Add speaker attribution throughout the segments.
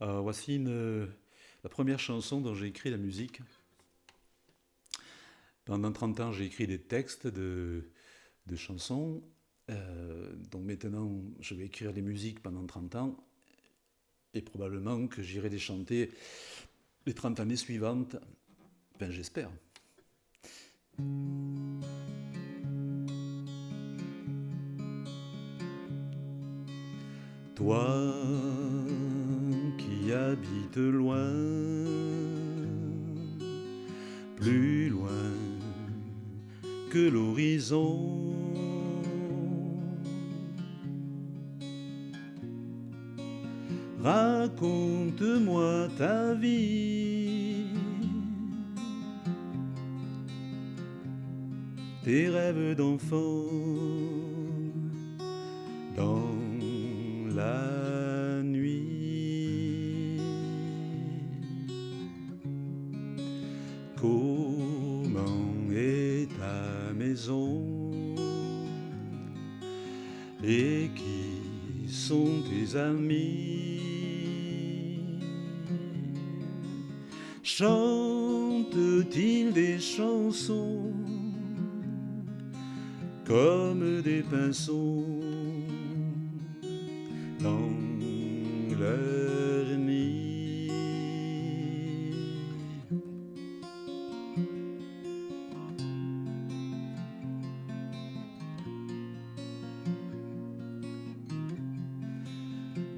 Speaker 1: Alors, voici une, la première chanson dont j'ai écrit la musique. Pendant 30 ans, j'ai écrit des textes de, chansons. Euh, donc maintenant, je vais écrire les musiques pendant 30 ans. Et probablement que j'irai les chanter les 30 années suivantes. Enfin, j'espère. Toi qui habites loin, plus loin que l'horizon, raconte-moi ta vie, tes rêves d'enfant dans la Comment est ta maison? Et qui sont tes amis? Chante-t-il des chansons comme des pinceaux dans leur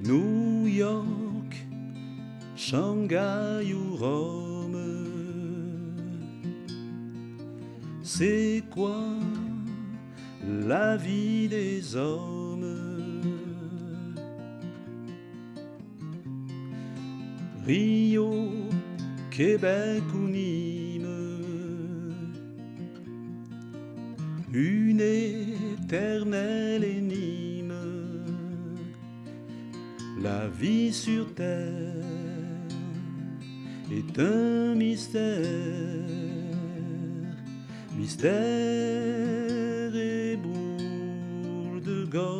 Speaker 1: New York, Shanghai ou Rome, c'est quoi la vie des hommes? Rio, Québec ou Nîmes, une éternelle énigme, la vie sur terre est un mystère, mystère et boule de gomme,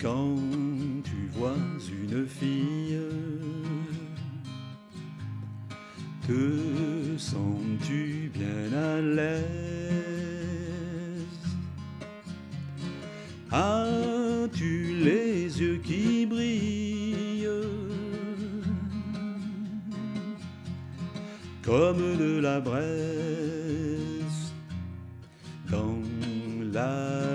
Speaker 1: quand tu vois une fille, te sens-tu bien à l'aise? As-tu les yeux qui brillent? Comme de la braise dans la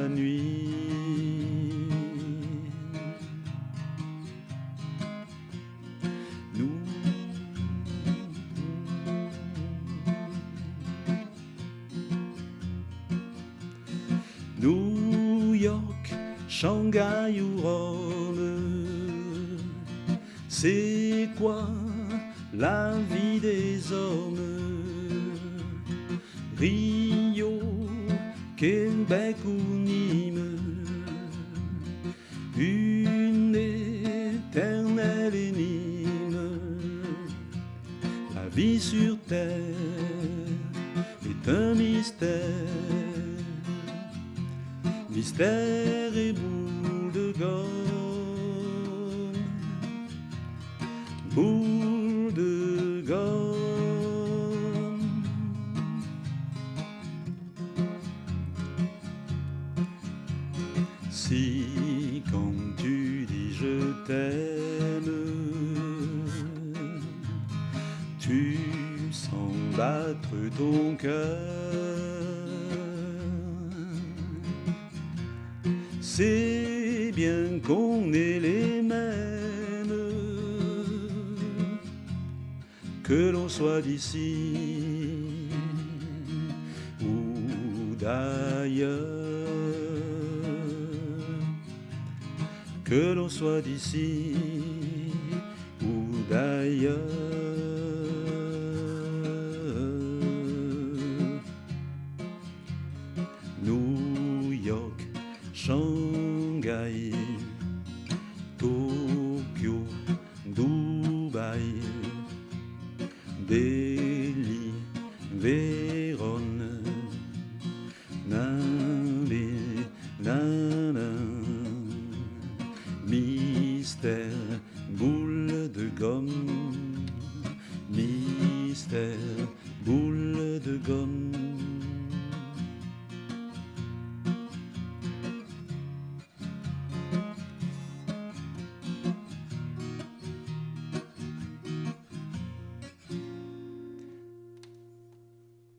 Speaker 1: New York, Shanghai ou Rome, c'est quoi la vie des hommes? Rio, Québec ou Nîmes, une éternelle énigme, la vie sur terre est un mystère mystère et boule de gomme, boule de gomme. Si quand tu dis je t'aime, tu sens battre ton cœur. C'est bien qu'on est les mêmes, que l'on soit d'ici ou d'ailleurs, que l'on soit d'ici ou d'ailleurs. New York, Tokyo, Dubaï, Delhi, Vérone, Nabi, Nana, Mystère, boule de gomme